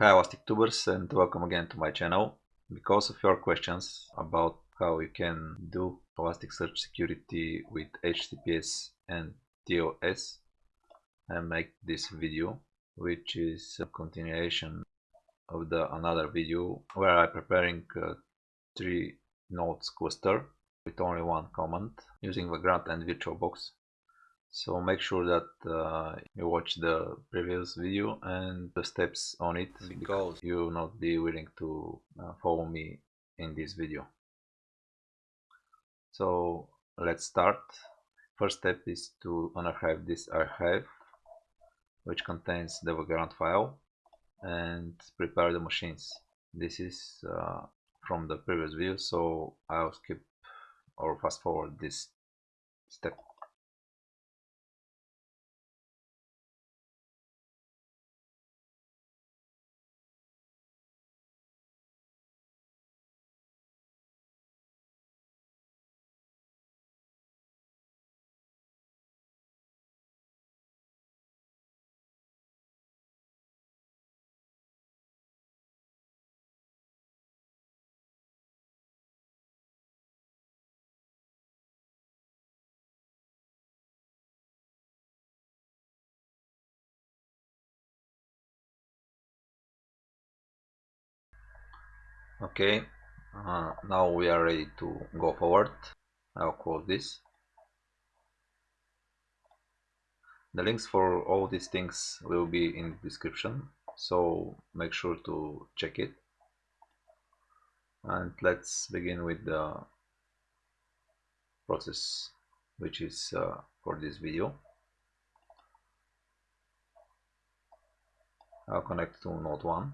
Hi Elastic and welcome again to my channel. Because of your questions about how you can do Elasticsearch security with HTTPS and TLS, I make this video which is a continuation of the another video where I'm preparing a three nodes cluster with only one command using the Vagrant and VirtualBox so make sure that uh, you watch the previous video and the steps on it because you will not be willing to uh, follow me in this video. So let's start. First step is to unarchive this archive which contains the Vagrant file and prepare the machines. This is uh, from the previous video so I'll skip or fast forward this step okay uh, now we are ready to go forward. I'll close this. The links for all these things will be in the description so make sure to check it. And let's begin with the process which is uh, for this video. I'll connect to node 1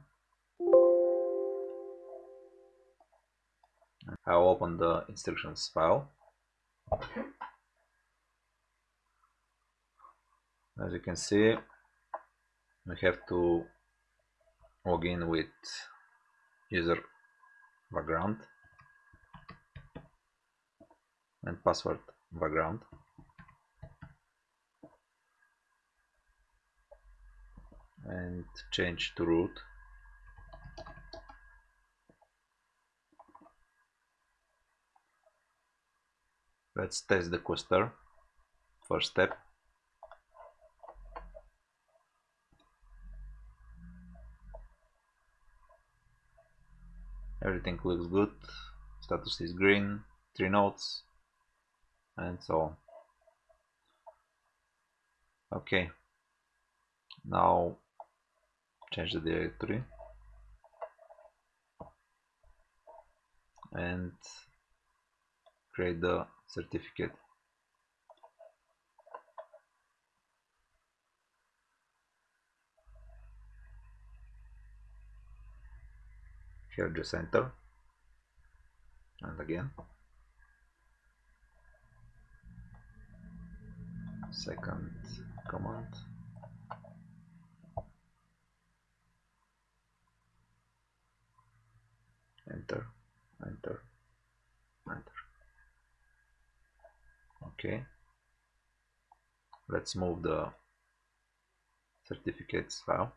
I'll open the instructions file. As you can see, we have to log in with user vagrant and password vagrant. and change to root Let's test the cluster. First step. Everything looks good. Status is green, three nodes, and so on. Okay. Now change the directory and create the certificate. Here just enter. And again. Second command. Enter. Enter okay. Let's move the certificates file.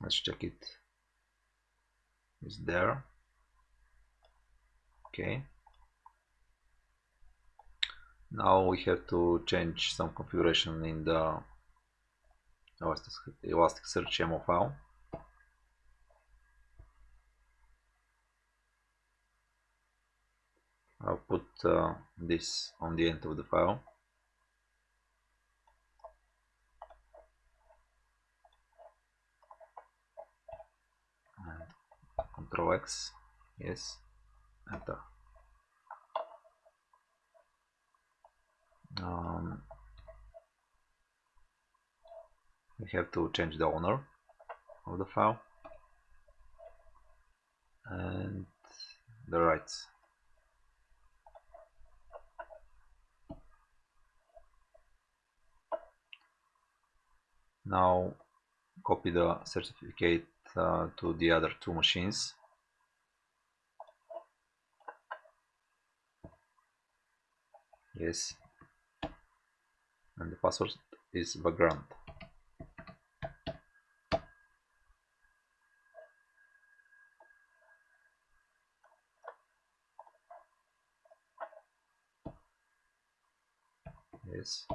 Let's check it. Is there. Okay now we have to change some configuration in the Elasticsearch YAML file. I'll put uh, this on the end of the file. And Control X, yes, enter. Um, we have to change the owner of the file. And the rights. Now copy the certificate uh, to the other two machines. Yes and the password is vagrant yes.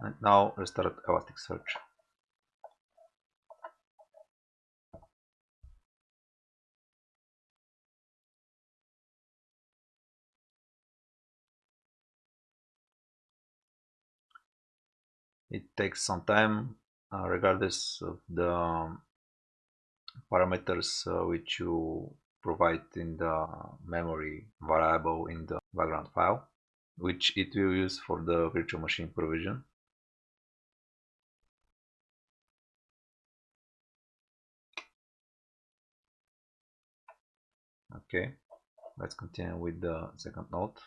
And now restart Elasticsearch it takes some time uh, regardless of the parameters uh, which you provide in the memory variable in the Vagrant file which it will use for the virtual machine provision. Okay let's continue with the second node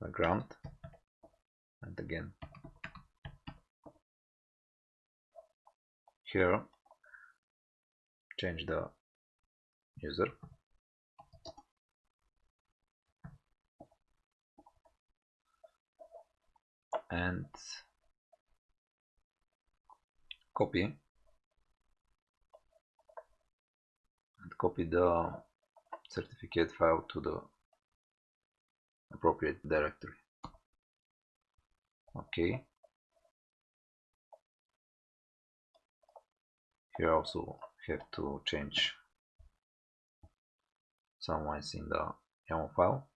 vagrant and again. Here. Change the user. And copy. And copy the certificate file to the appropriate directory. Okay. Here also have to change some lines in the YAML file.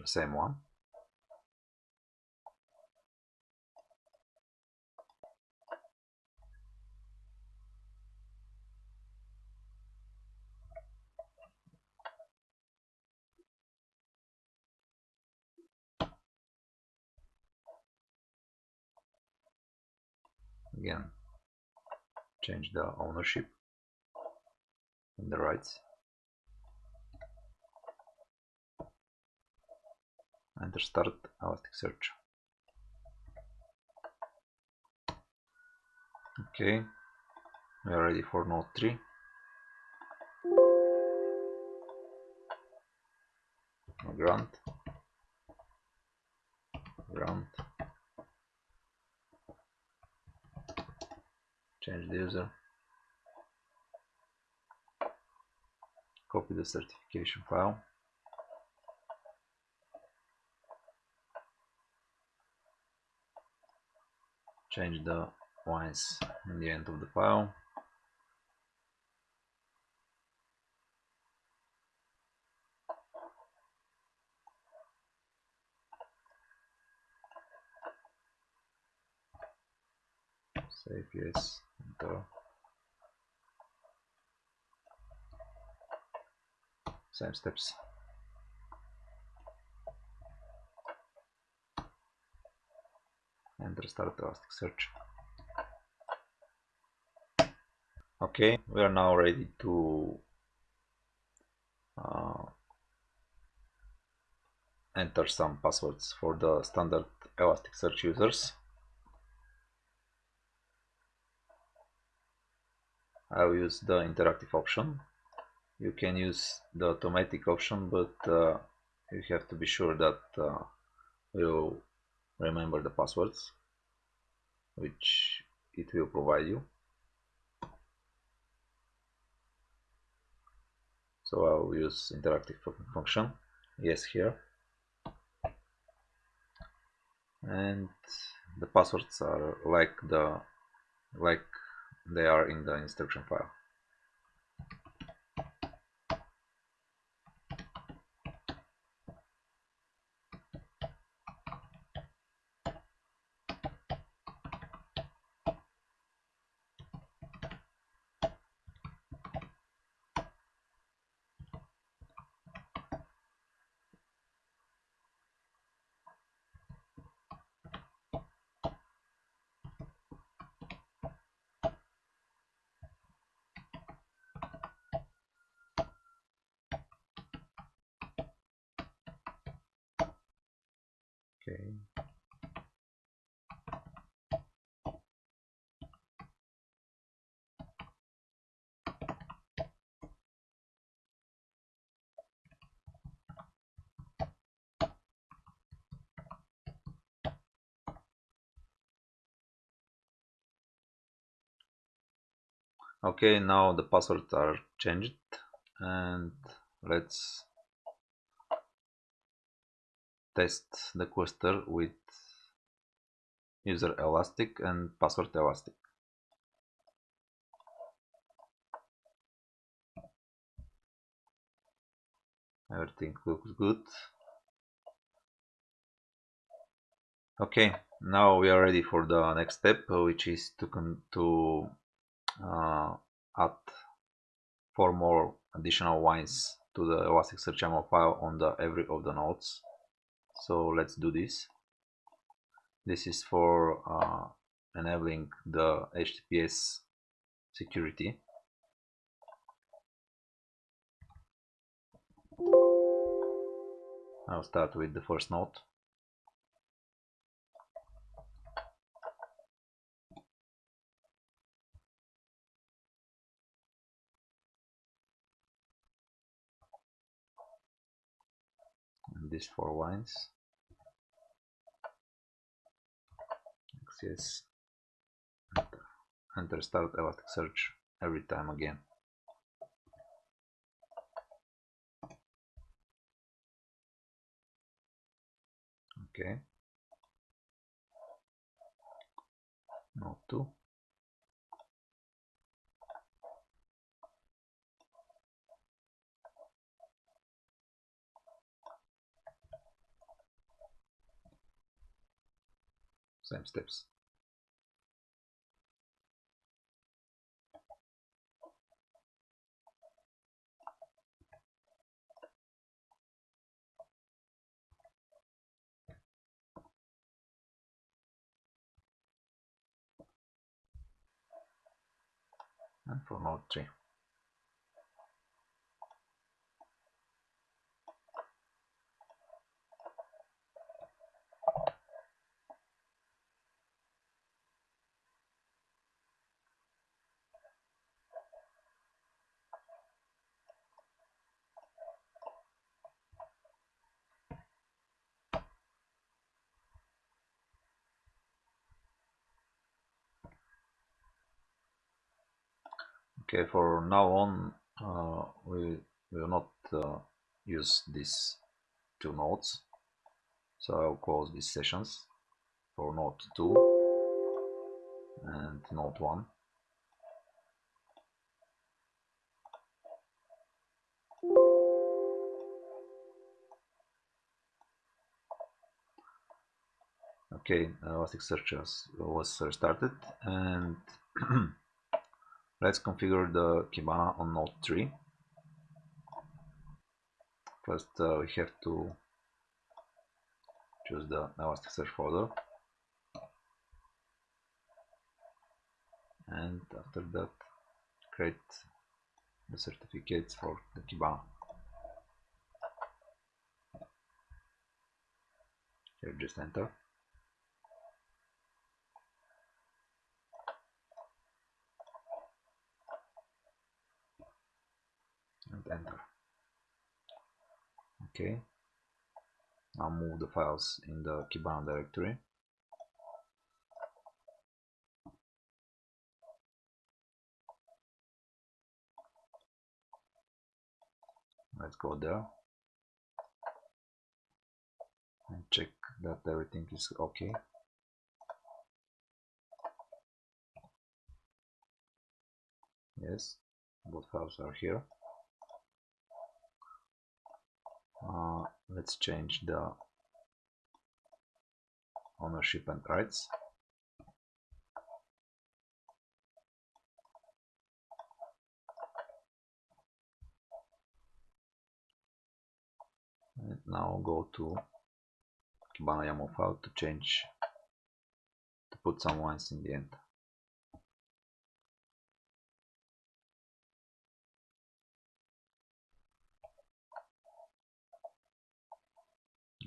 The same one again change the ownership and the rights. And start Elasticsearch okay we are ready for node 3 grant. Grant change the user copy the certification file change the lines in the end of the file. Save yes same steps. And restart Elasticsearch. Okay we are now ready to uh, enter some passwords for the standard Elasticsearch users I'll use the interactive option. You can use the automatic option but uh, you have to be sure that uh, you remember the passwords which it will provide you. So I'll use interactive function yes here. And the passwords are like the like they are in the instruction file Okay, now the passwords are changed and let's test the cluster with user elastic and password elastic. Everything looks good. Okay, now we are ready for the next step, which is to, to add four more additional wines to the Elasticsearch YAML file on the every of the nodes. So let's do this. This is for uh, enabling the HTTPS security. I'll start with the first node. and these four wines yes enter, enter start elasticsearch every time again. Okay. Node 2 same steps. And for node 3. Okay for now on uh, we will not uh, use these two nodes. So I'll close these sessions for node 2 and node 1 okay Elasticsearch was restarted and Let's configure the Kibana on node 3. First uh, we have to choose the Elasticsearch folder and after that create the certificates for the Kibana. Here just enter. And enter okay now move the files in the Kibana directory. Let's go there. And check that everything is okay yes both files are here uh, let's change the ownership and rights. And now go to Kibana YAML file to change to put some lines in the end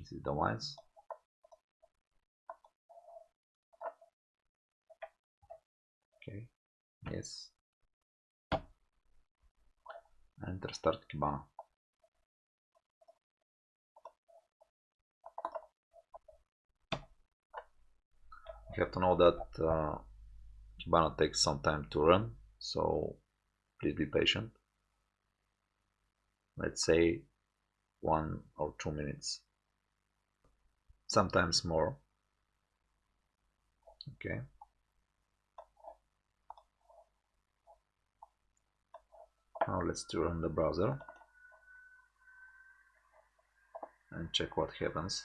to the ones. Okay, Yes. Enter start command. You have to know that uh, Kibana takes some time to run, so please be patient. Let's say one or two minutes sometimes more. Okay. Now let's turn on the browser and check what happens.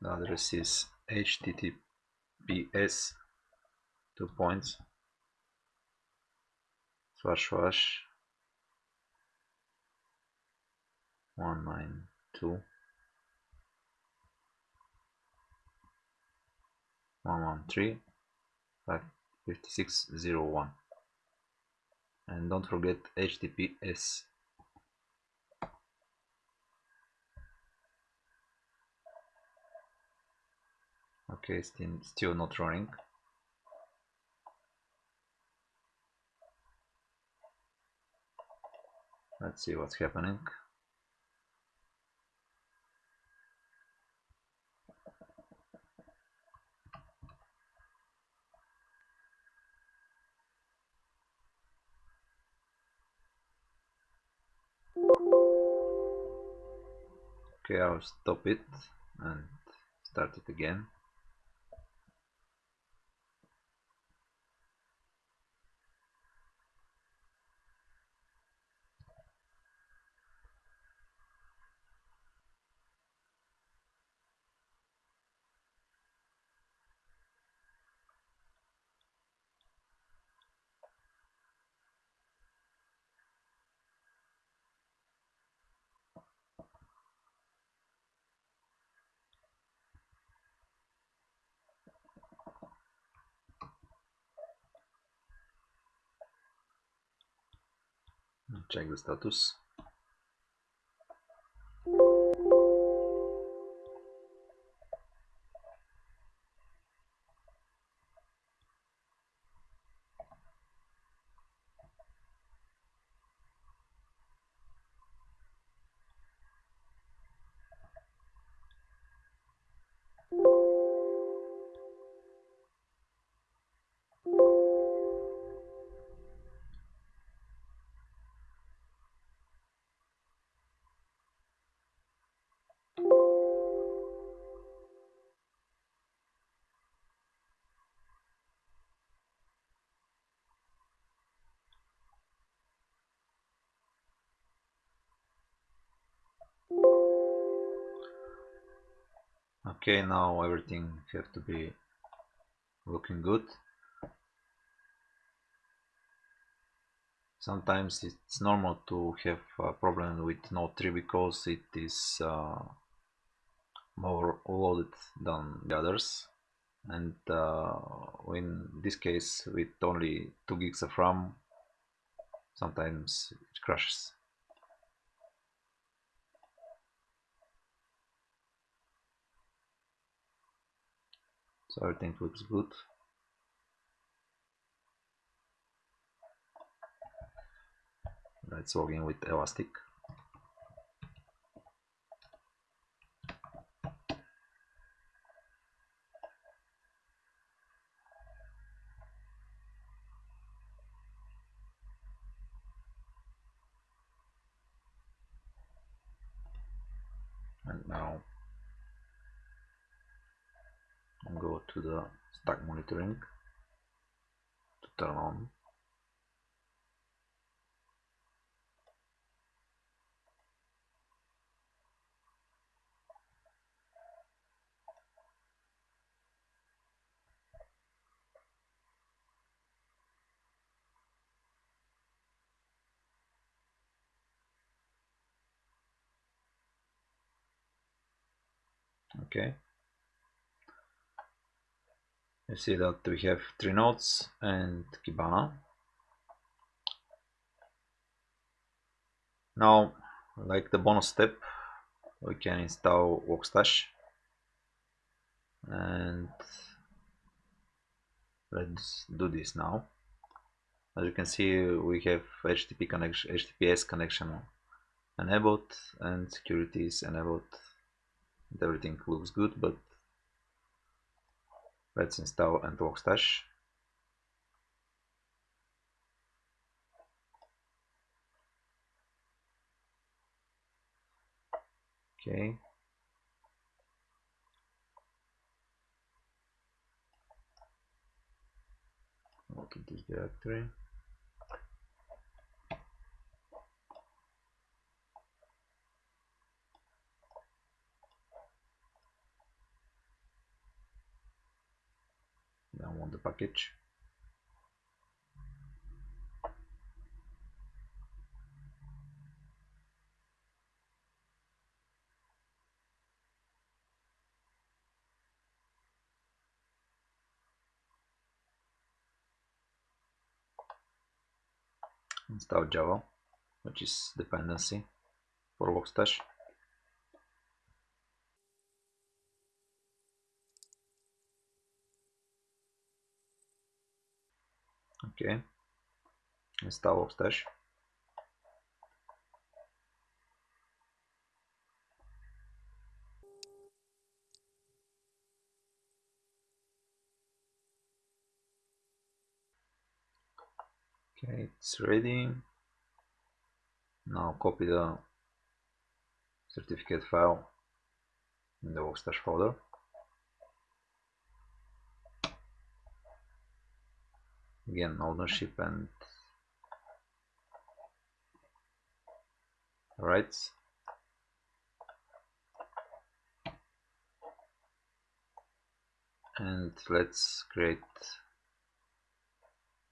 The address is https two points slash slash one nine two one one three five fifty six zero one. And don't forget https okay still not running. Let's see what's happening. Okay I'll stop it and start it again check the status okay now everything have to be looking good. Sometimes it's normal to have a problem with node 3 because it is uh, more loaded than the others. And uh, in this case with only 2 gigs of RAM sometimes it crashes everything looks good. Let's log in with elastic and now go to the stack monitoring to turn on. Okay you see that we have three nodes and Kibana. Now, like the bonus step, we can install Logstash and let's do this now. As you can see, we have HTTP connection, HTTPS connection enabled and security is enabled. Everything looks good, but let's install and Logstash. Okay. Go to this directory. Package install Java which is dependency for Workstash okay install Logstash okay it's ready. Now copy the certificate file in the Logstash folder again ownership and rights. And let's create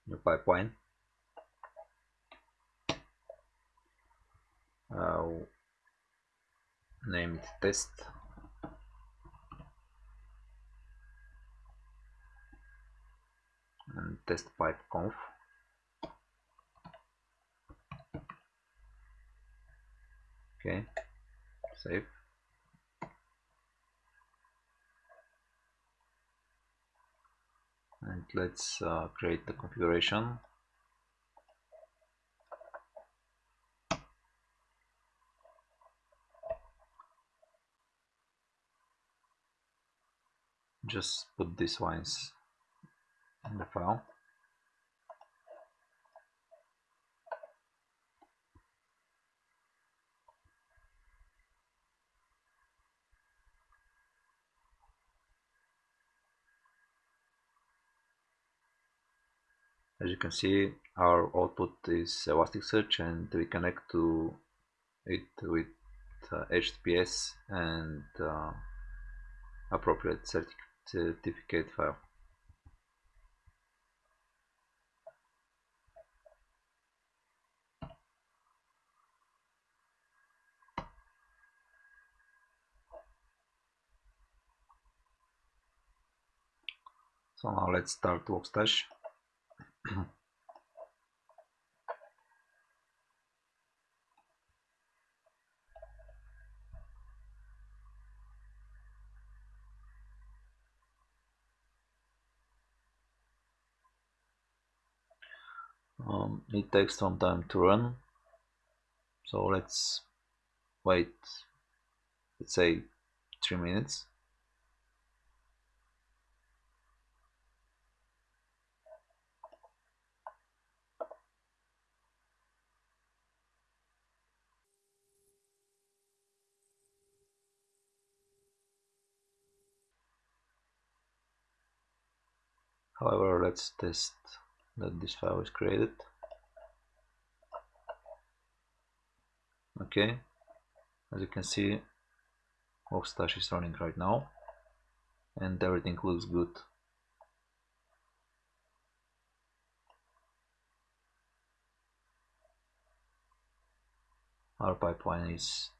new pipeline. Uh, name it test and test pipe conf. Okay save. And let's uh, create the configuration. Just put these lines file. As you can see, our output is Elasticsearch and we connect to it with uh, HTTPS and uh, appropriate certificate file. So now let's start Logstash. um, it takes some time to run so let's wait let's say three minutes However, let's test that this file is created. Okay, as you can see, Logstash is running right now and everything looks good. Our pipeline is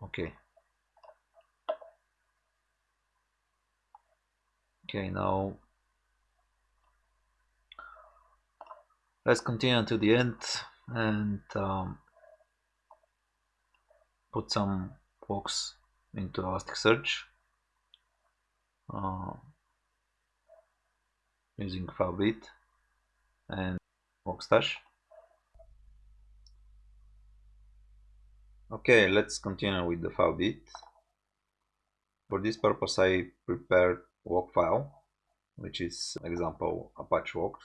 okay. Okay now let's continue to the end and um, put some walks into Elasticsearch uh, using FileBeat and Logstash. Okay, let's continue with the FileBeat. For this purpose I prepared walk file, which is example Apache walks.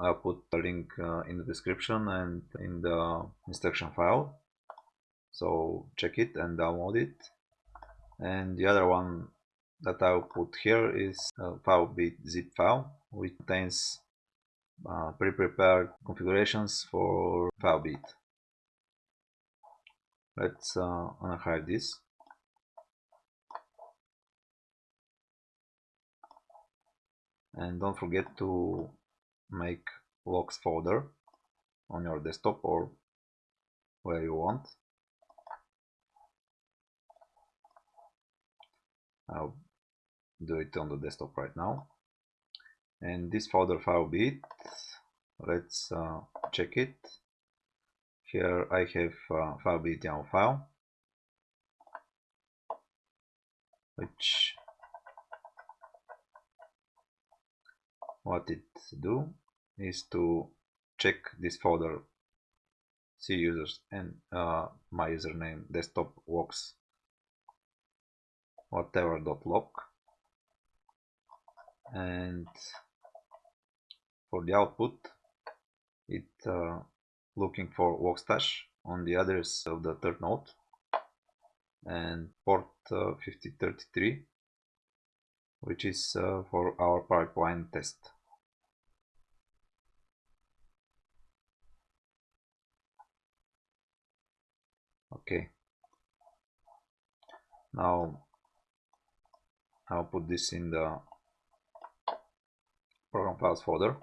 I'll put a link uh, in the description and in the instruction file. So check it and download it. And the other one that I'll put here is a FileBeat zip file, which contains uh, pre-prepared configurations for FileBeat. Let's uh, unhide this. And don't forget to make logs folder on your desktop or where you want. I'll do it on the desktop right now. And this folder FileBeat, let's uh, check it. Here I have uh, FileBeat YAML file, which what it do is to check this folder. C users and uh, my username desktop works. Whatever dot log. And for the output it uh, looking for Logstash on the address of the third node. And port uh, 5033 which is uh, for our pipeline test. Okay. Now I'll put this in the program files folder.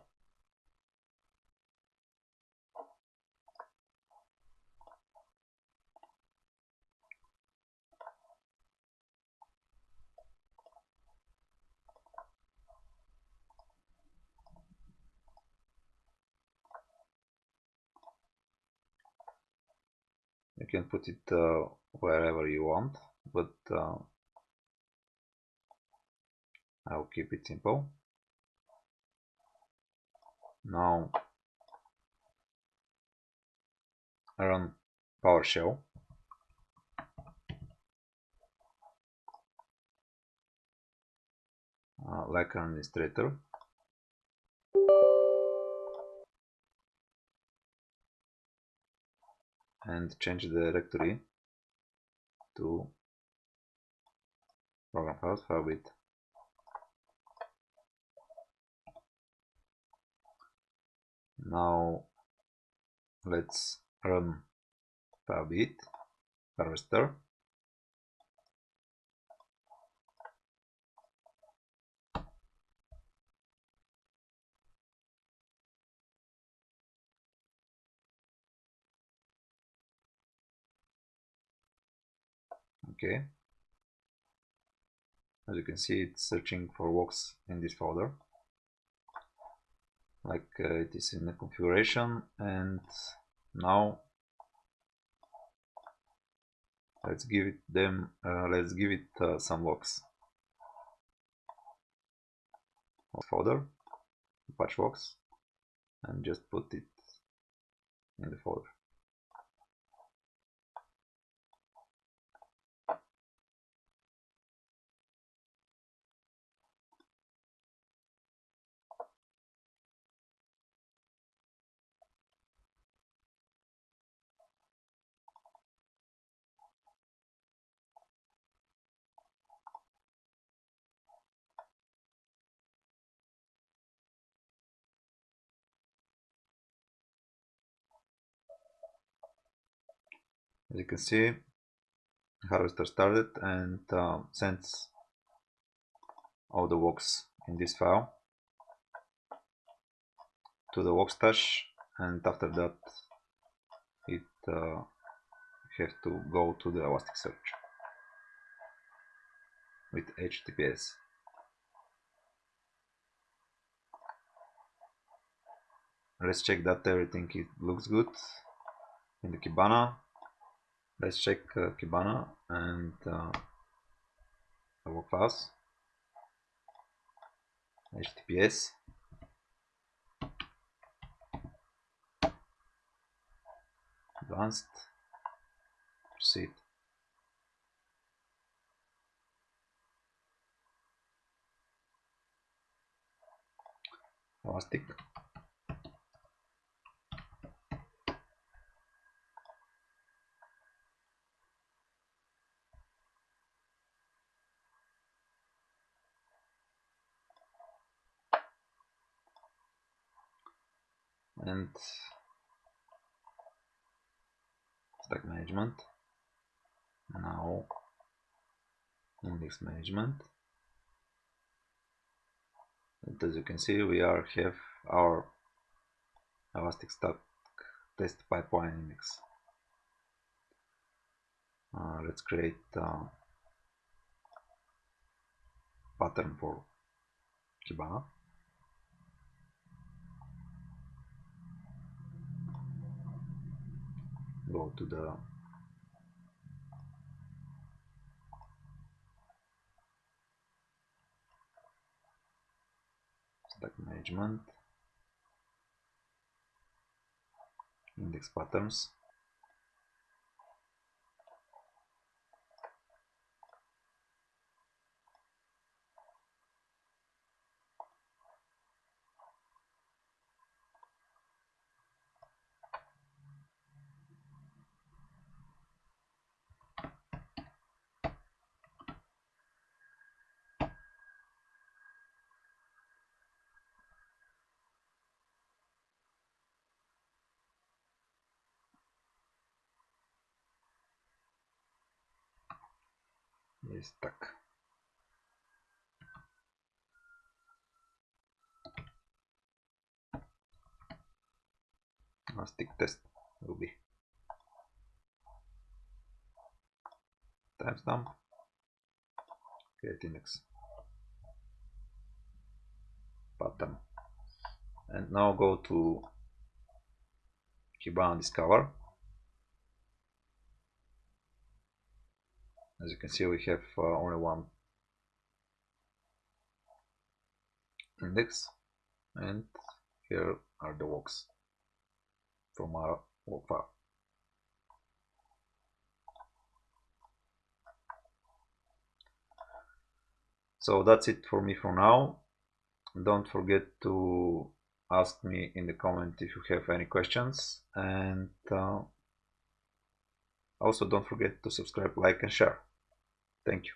You can put it uh, wherever you want, but uh, I'll keep it simple. Now I run PowerShell. Uh, like an administrator. And change the directory to program files. Now let's run FileBeat harvester. Okay. As you can see, it's searching for walks in this folder. Like uh, it is in the configuration and now let's give it them uh, let's give it uh, some logs folder patch logs and just put it in the folder as you can see harvester started and uh, sends all the walks in this file to the Logstash and after that it uh, has to go to the Elasticsearch. with HTTPS. Let's check that everything looks good in the Kibana. Let's check uh, Kibana and uh, our class. HTTPS advanced. Proceed. Elastic and stack management. Now index management. And as you can see we are have our elastic stack test pipeline index. Uh, let's create a pattern for Kibana go to the stack management index patterns Jest tak. Elastic test will be timestamp create pattern and now go to Kibana Discover as you can see we have uh, only one index and here are the logs from our log file so that's it for me for now. Don't forget to ask me in the comment if you have any questions and uh, also don't forget to subscribe like and share Thank you.